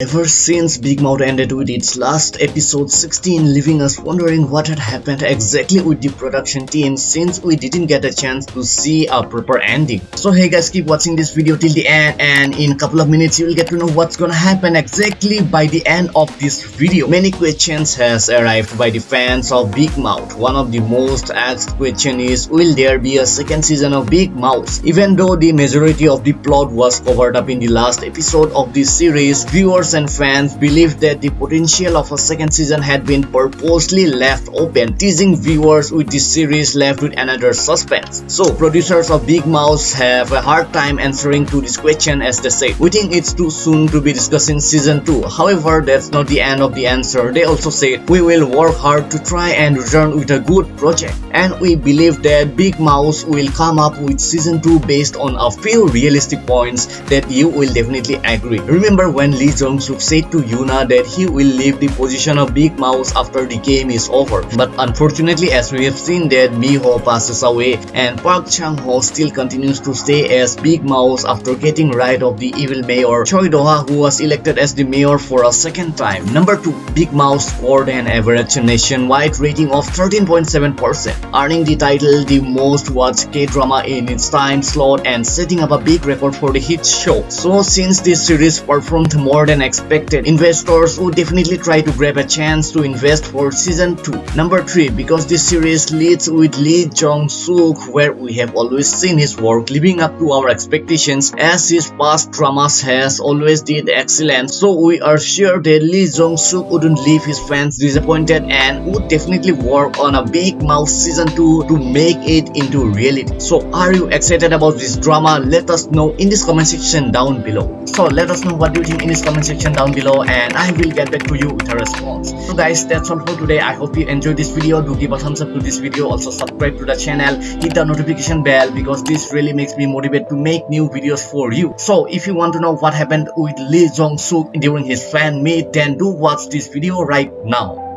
Ever since Big Mouth ended with its last episode 16 leaving us wondering what had happened exactly with the production team since we didn't get a chance to see a proper ending. So hey guys keep watching this video till the end and in a couple of minutes you will get to know what's gonna happen exactly by the end of this video. Many questions has arrived by the fans of Big Mouth. One of the most asked question is will there be a second season of Big Mouth? Even though the majority of the plot was covered up in the last episode of this series, viewers and fans believed that the potential of a second season had been purposely left open, teasing viewers with the series left with another suspense. So, producers of Big Mouth have a hard time answering to this question as they say. We think it's too soon to be discussing season 2. However, that's not the end of the answer. They also say, we will work hard to try and return with a good project. And we believe that Big Mouth will come up with season 2 based on a few realistic points that you will definitely agree. Remember when Lee Jong Suk said to Yuna that he will leave the position of Big Mouse after the game is over. But unfortunately as we have seen that Miho passes away and Park Chang-ho still continues to stay as Big Mouse after getting rid of the evil mayor Choi Do-ha who was elected as the mayor for a second time. Number 2. Big Mouse scored an average nationwide rating of 13.7%, earning the title the most watched K-drama in its time slot and setting up a big record for the hit show. So since this series performed more than expected, investors would definitely try to grab a chance to invest for season 2. Number 3. Because this series leads with Lee Jong-suk where we have always seen his work living up to our expectations as his past dramas has always did excellent so we are sure that Lee Jong-suk wouldn't leave his fans disappointed and would definitely work on a Big Mouth season 2 to make it into reality. So are you excited about this drama? Let us know in this comment section down below. So let us know what you think in this comment section section down below and I will get back to you with a response. So guys that's all for today. I hope you enjoyed this video. Do give a thumbs up to this video. Also subscribe to the channel. Hit the notification bell because this really makes me motivated to make new videos for you. So if you want to know what happened with Lee Jong Suk during his fan meet then do watch this video right now.